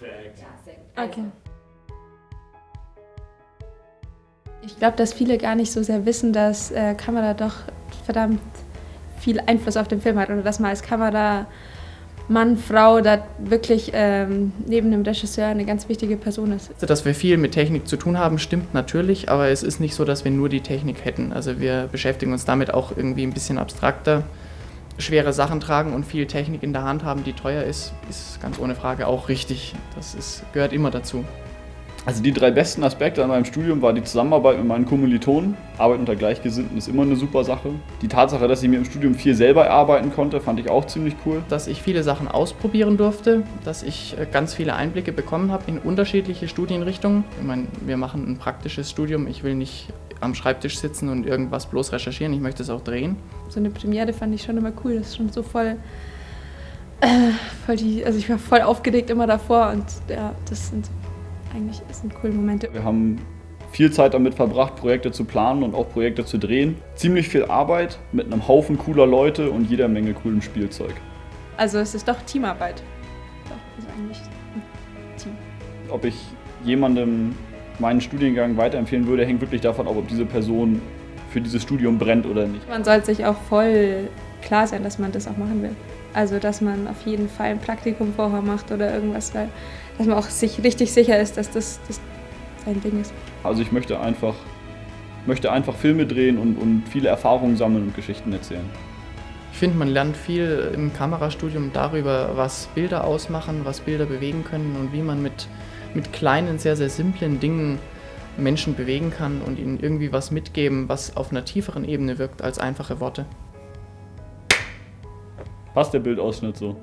Perfekt. Ja, sehr gut. Okay. Also ich glaube, dass viele gar nicht so sehr wissen, dass äh, Kamera doch verdammt viel Einfluss auf den Film hat oder dass man als Kameramann, Frau da wirklich ähm, neben dem Regisseur eine ganz wichtige Person ist. Also, dass wir viel mit Technik zu tun haben, stimmt natürlich, aber es ist nicht so, dass wir nur die Technik hätten. Also wir beschäftigen uns damit auch irgendwie ein bisschen abstrakter. Schwere Sachen tragen und viel Technik in der Hand haben, die teuer ist, ist ganz ohne Frage auch richtig. Das ist, gehört immer dazu. Also die drei besten Aspekte an meinem Studium war die Zusammenarbeit mit meinen Kommilitonen. Arbeit unter Gleichgesinnten ist immer eine super Sache. Die Tatsache, dass ich mir im Studium viel selber erarbeiten konnte, fand ich auch ziemlich cool. Dass ich viele Sachen ausprobieren durfte, dass ich äh, ganz viele Einblicke bekommen habe in unterschiedliche Studienrichtungen. Ich meine, wir machen ein praktisches Studium. Ich will nicht am Schreibtisch sitzen und irgendwas bloß recherchieren. Ich möchte es auch drehen. So eine Premiere fand ich schon immer cool. Das ist schon so voll äh, voll die, also ich war voll aufgeregt immer davor und ja, das sind eigentlich ist ein coole Momente. Wir haben viel Zeit damit verbracht, Projekte zu planen und auch Projekte zu drehen. Ziemlich viel Arbeit mit einem Haufen cooler Leute und jeder Menge coolem Spielzeug. Also es ist doch Teamarbeit. Doch, ist eigentlich ein Team. Ob ich jemandem meinen Studiengang weiterempfehlen würde, hängt wirklich davon ab, ob diese Person für dieses Studium brennt oder nicht. Man sollte sich auch voll klar sein, dass man das auch machen will. Also dass man auf jeden Fall ein Praktikum vorher macht oder irgendwas, weil dass man auch sich richtig sicher ist, dass das, das sein Ding ist. Also ich möchte einfach, möchte einfach Filme drehen und, und viele Erfahrungen sammeln und Geschichten erzählen. Ich finde, man lernt viel im Kamerastudium darüber, was Bilder ausmachen, was Bilder bewegen können und wie man mit, mit kleinen, sehr, sehr simplen Dingen Menschen bewegen kann und ihnen irgendwie was mitgeben, was auf einer tieferen Ebene wirkt als einfache Worte. Passt der Bildausschnitt so?